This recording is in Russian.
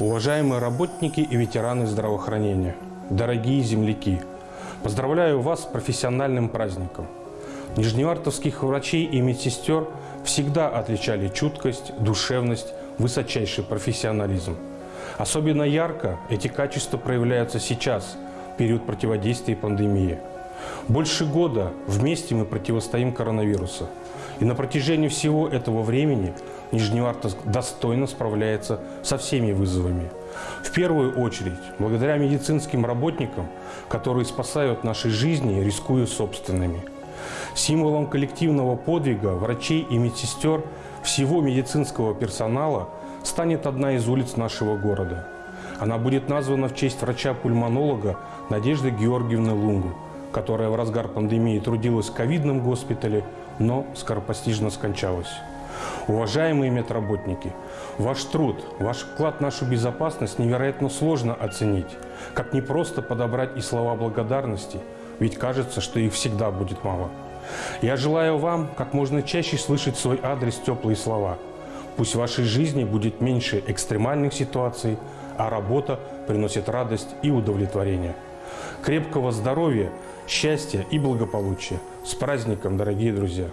Уважаемые работники и ветераны здравоохранения, дорогие земляки, поздравляю вас с профессиональным праздником. Нижневартовских врачей и медсестер всегда отличали чуткость, душевность, высочайший профессионализм. Особенно ярко эти качества проявляются сейчас, в период противодействия пандемии. Больше года вместе мы противостоим коронавирусу. И на протяжении всего этого времени Нижневартовск достойно справляется со всеми вызовами. В первую очередь, благодаря медицинским работникам, которые спасают наши жизни, рискуя собственными. Символом коллективного подвига врачей и медсестер всего медицинского персонала станет одна из улиц нашего города. Она будет названа в честь врача-пульмонолога Надежды Георгиевны Лунгу, которая в разгар пандемии трудилась в ковидном госпитале, но скоропостижно скончалась. Уважаемые медработники, ваш труд, ваш вклад в нашу безопасность невероятно сложно оценить. Как не просто подобрать и слова благодарности, ведь кажется, что их всегда будет мало. Я желаю вам как можно чаще слышать свой адрес теплые слова. Пусть в вашей жизни будет меньше экстремальных ситуаций, а работа приносит радость и удовлетворение. Крепкого здоровья, счастья и благополучия. С праздником, дорогие друзья!